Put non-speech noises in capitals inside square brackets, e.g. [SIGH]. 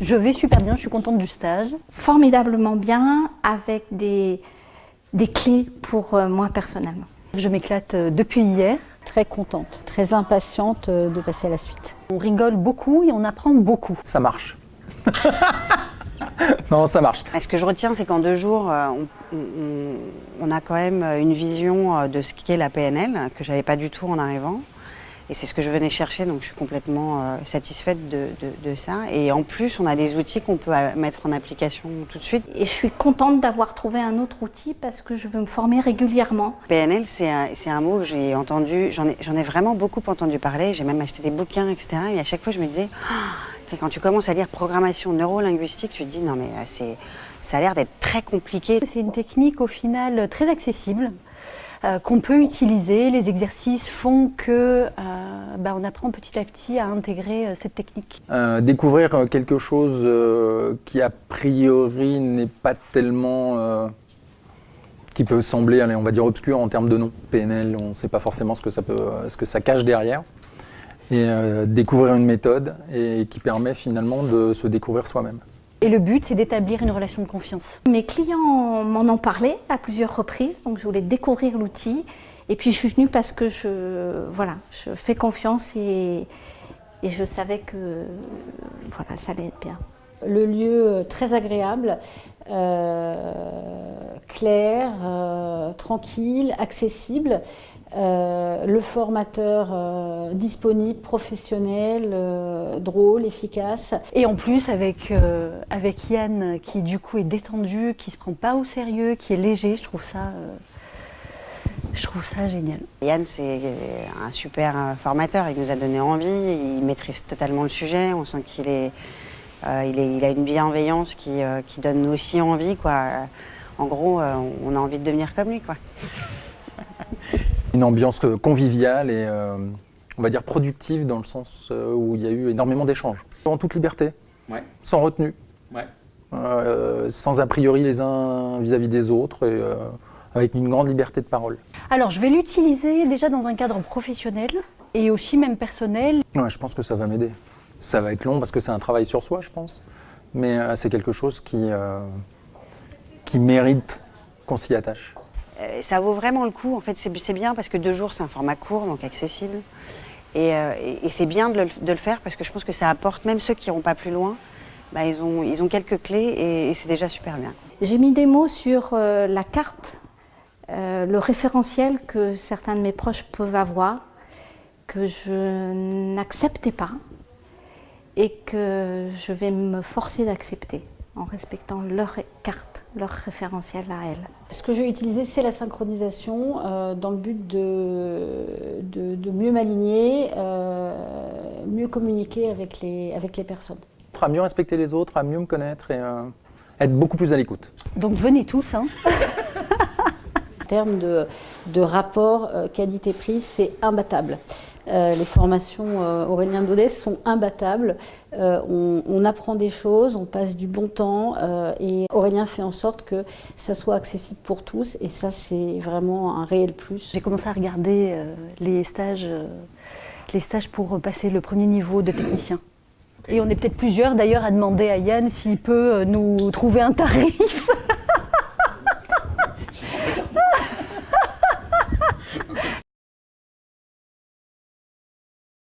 Je vais super bien, je suis contente du stage. Formidablement bien, avec des, des clés pour euh, moi personnellement. Je m'éclate euh, depuis hier. Très contente, très impatiente euh, de passer à la suite. On rigole beaucoup et on apprend beaucoup. Ça marche. [LAUGHS] non, ça marche. Ce que je retiens, c'est qu'en deux jours, on, on, on, a quand même une vision de ce qu'est la PNL, que j'avais pas du tout en arrivant. Et c'est ce que je venais chercher, donc je suis complètement euh, satisfaite de, de, de, ça. Et en plus, on a des outils qu'on peut euh, mettre en application tout de suite. Et je suis contente d'avoir trouvé un autre outil parce que je veux me former régulièrement. PNL, c'est un, un, mot que j'ai entendu, j'en ai, ai, vraiment beaucoup entendu parler, j'ai même acheté des bouquins, etc. Et à chaque fois, je me disais, oh, quand tu commences à lire programmation neurolinguistique, tu te dis, non mais euh, c'est ça a l'air d'être très compliqué. C'est une technique au final très accessible. Euh, qu'on peut utiliser. Les exercices font que euh, bah, on apprend petit à petit à intégrer euh, cette technique. Euh, découvrir quelque chose euh, qui a priori n'est pas tellement... qui peut sembler, on va dire, obscur en termes de nom. PNL, on ne sait pas forcément ce que ça, peut, ce que ça cache derrière. Et découvrir une méthode et qui permet finalement de se découvrir soi-même. Et le but, c'est d'établir une relation de confiance. Mes clients m'en ont parlé à plusieurs reprises, donc je voulais découvrir l'outil. Et puis je suis venue parce que je, voilà, je fais confiance et, et je savais que voilà, ça allait être bien. Le lieu très agréable, euh, clair, euh, tranquille, accessible. Euh, le formateur euh, disponible, professionnel, euh, drôle, efficace. Et en plus avec, euh, avec Yann qui du coup est détendu, qui se prend pas au sérieux, qui est léger, je trouve ça, je trouve ça génial. Yann c'est un super formateur, il nous a donné envie, il maîtrise totalement le sujet, on sent qu'il est, il est, il a une bienveillance qui, qui donne aussi envie. Quoi. En gros, on a envie de devenir comme lui. Quoi. [LAUGHS] Une ambiance conviviale et euh, on va dire productive dans le sens euh, où il y a eu énormément d'échanges. En toute liberté, ouais. sans retenue, ouais. euh, sans a priori les uns vis-à-vis -vis des autres et euh, avec une grande liberté de parole. Alors je vais l'utiliser déjà dans un cadre professionnel et aussi même personnel. Ouais, je pense que ça va m'aider. Ça va être long parce que c'est un travail sur soi, je pense. Mais euh, c'est quelque chose qui, euh, qui mérite qu'on s'y attache. Euh, ça vaut vraiment le coup. En fait, c'est bien parce que deux jours, c'est un format court, donc accessible. Et, euh, et, et c'est bien de le, de le, faire parce que je pense que ça apporte, même ceux qui n'iront pas plus loin, bah, ils, ont, ils ont quelques clés et, et c'est déjà super bien. J'ai mis des mots sur euh, la carte, euh, le référentiel que certains de mes proches peuvent avoir, que je n'acceptais pas et que je vais me forcer d'accepter en respectant leur carte, leur référentiel à elles. Ce que je vais utiliser, c'est la synchronisation euh, dans le but de, de, de mieux m'aligner, euh, mieux communiquer avec les, avec les personnes. À mieux respecter les autres, à mieux me connaître et euh, être beaucoup plus à l'écoute. Donc venez tous. Hein. [LAUGHS] en termes de, de rapport euh, qualité-prix, c'est imbattable. Euh, les formations euh, Aurélien Daudet sont imbattables. Euh, on, on, apprend des choses, on passe du bon temps euh, et Aurélien fait en sorte que ça soit accessible pour tous et ça c'est vraiment un réel plus. J'ai commencé à regarder euh, les stages, les stages pour passer le premier niveau de technicien. Okay. Et on est peut-être plusieurs d'ailleurs à demander à Yann s'il peut nous trouver un tarif. [LAUGHS]